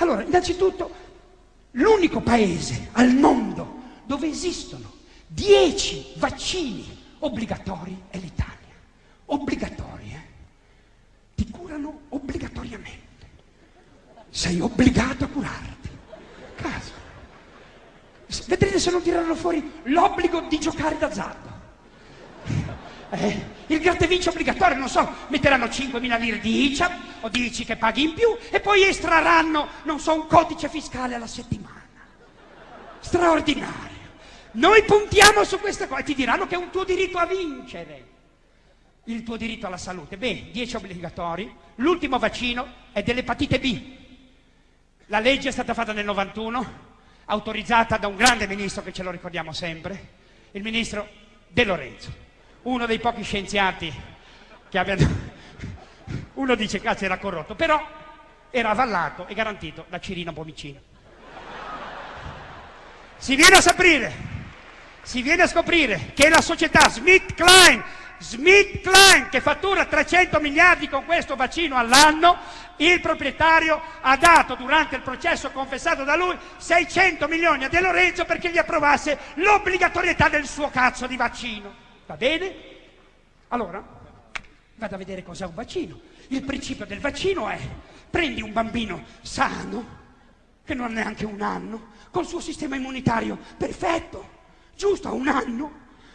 Allora, innanzitutto, l'unico paese al mondo dove esistono 10 vaccini obbligatori è l'Italia. Obbligatori, eh? Ti curano obbligatoriamente. Sei obbligato a curarti. Caso. Vedrete se non tireranno fuori l'obbligo di giocare d'azzardo. Eh, il gratta vince obbligatorio, non so, metteranno 5.000 lire di ICA o dici che paghi in più e poi estrarranno, non so, un codice fiscale alla settimana. Straordinario. Noi puntiamo su questa cosa e ti diranno che è un tuo diritto a vincere. Il tuo diritto alla salute. Beh, 10 obbligatori. L'ultimo vaccino è dell'epatite B. La legge è stata fatta nel 91, autorizzata da un grande ministro che ce lo ricordiamo sempre, il ministro De Lorenzo uno dei pochi scienziati che abbiano... Uno dice cazzo era corrotto, però era avallato e garantito da Cirino Pomicino. Si viene a saprire, si viene a scoprire che la società Smith Klein, Smith Klein che fattura 300 miliardi con questo vaccino all'anno, il proprietario ha dato durante il processo confessato da lui 600 milioni a De Lorenzo perché gli approvasse l'obbligatorietà del suo cazzo di vaccino. Va bene? Allora, vado a vedere cos'è un vaccino. Il principio del vaccino è prendi un bambino sano, che non ha neanche un anno, col suo sistema immunitario perfetto, giusto a un anno,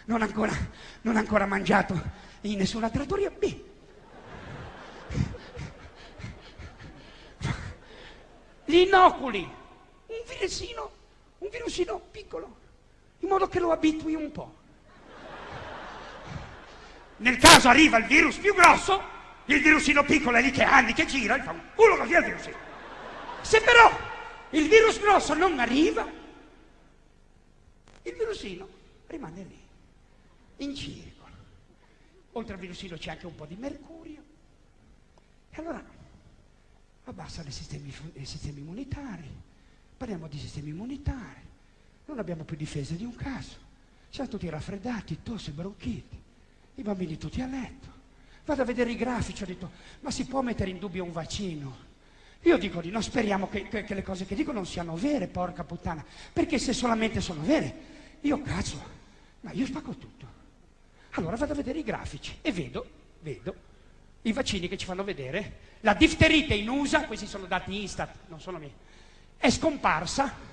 non ancora, non ancora mangiato in nessuna trattoria B. Gli inoculi un virusino, un virusino piccolo, in modo che lo abitui un po'. Nel caso arriva il virus più grosso, il virusino piccolo è lì che anni che gira, e fa un culo così al virusino. Se però il virus grosso non arriva, il virusino rimane lì, in circolo. Oltre al virusino c'è anche un po' di mercurio. E allora abbassa i sistemi, i sistemi immunitari. Parliamo di sistemi immunitari. Non abbiamo più difesa di un caso. Siamo tutti raffreddati, tosse, bronchiti i bambini tutti a letto. Vado a vedere i grafici, ho detto, ma si può mettere in dubbio un vaccino? Io dico di no, speriamo che, che, che le cose che dico non siano vere, porca puttana, perché se solamente sono vere, io cazzo, ma io spacco tutto. Allora vado a vedere i grafici e vedo, vedo, i vaccini che ci fanno vedere, la difterite in USA, questi sono dati Instat, non sono miei, è scomparsa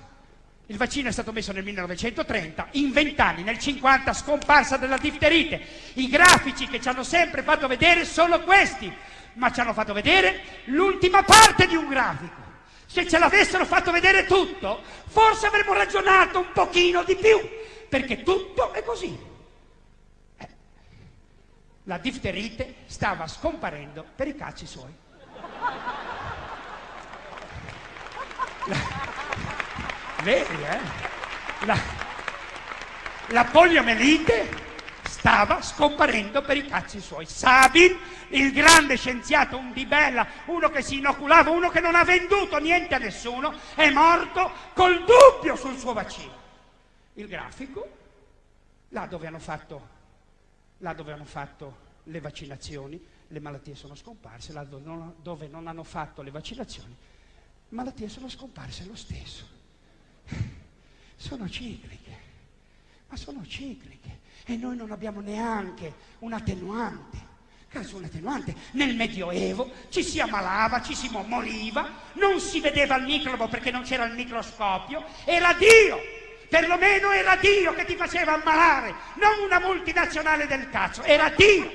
il vaccino è stato messo nel 1930, in vent'anni, nel 50 scomparsa della difterite. I grafici che ci hanno sempre fatto vedere sono questi, ma ci hanno fatto vedere l'ultima parte di un grafico. Se ce l'avessero fatto vedere tutto, forse avremmo ragionato un pochino di più, perché tutto è così. Eh, la difterite stava scomparendo per i cazzi suoi. La... Vedi, eh? La, la poliomelite stava scomparendo per i cazzi suoi. Sabin, il grande scienziato, un di bella, uno che si inoculava, uno che non ha venduto niente a nessuno, è morto col dubbio sul suo vaccino. Il grafico, là dove hanno fatto, là dove hanno fatto le vaccinazioni, le malattie sono scomparse, là dove non, dove non hanno fatto le vaccinazioni, malattie sono scomparse lo stesso sono cicliche, ma sono cicliche e noi non abbiamo neanche un attenuante. Caso un attenuante, nel Medioevo ci si ammalava, ci si moriva, non si vedeva il microbo perché non c'era il microscopio, era Dio, perlomeno era Dio che ti faceva ammalare, non una multinazionale del cazzo, era Dio.